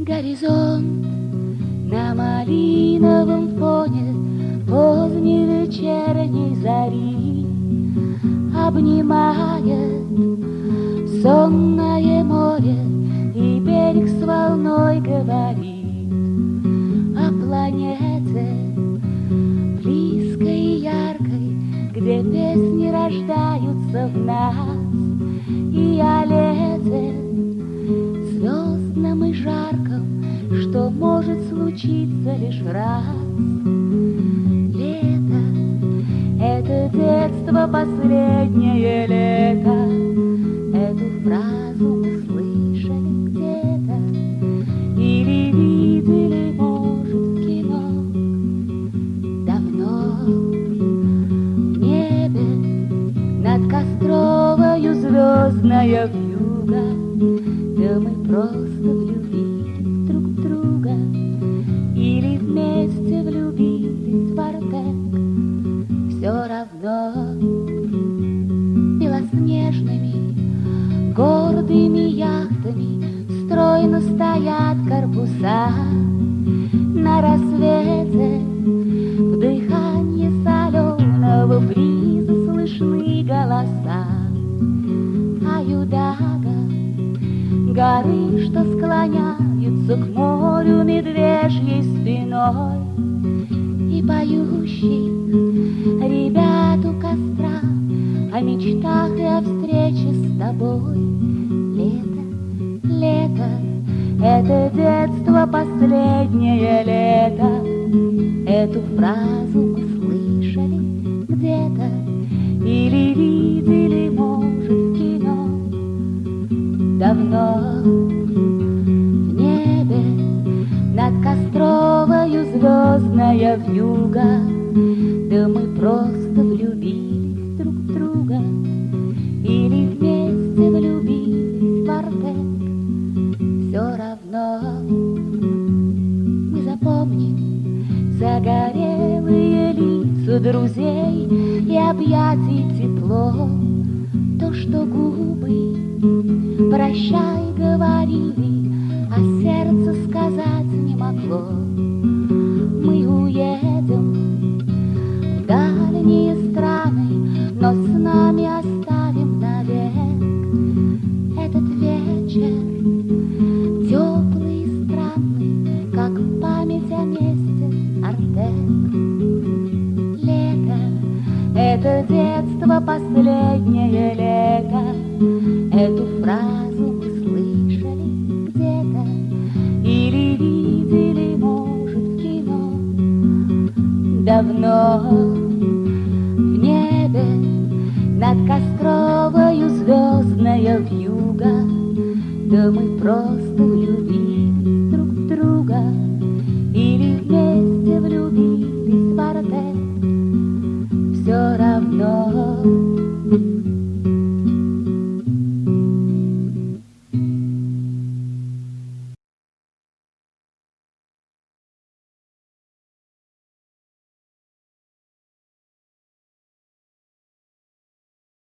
Горизонт на малиновом фоне Поздней вечерней зари Обнимает сонное Где песни рождаются в нас И о лете звездном и жарком, что может случиться лишь раз. Лето — это детство, последнее лето, Эту фразу мы слышали звездная вьюга да мы просто влюбились друг в друга Или вместе влюбились в Артек. Все равно белоснежными Гордыми яхтами Стройно стоят корпуса. На рассвете горы, что склоняются к морю медвежьей спиной. И поющих ребят у костра О мечтах и о встрече с тобой. Лето, лето, это детство последнее лето. Эту фразу давно В небе. Над Костровою звездная вьюга Да мы просто влюбились друг в друга. Или вместе влюбились в Артек Все равно. Мы запомним Загорелые лица друзей И объятий тепло То, что губы Прощай, говорили, а сердце сказать не могло. Мы уедем в дальние страны, но с нами оставим навек этот вечер теплый странный, как память о месте Артек. Лето — это детство, последнее лето, Эту фразу мы слышали где-то. Или видели, может, в кино. Давно в небе над Костровою звездная вьюга. Да мы просто влюбились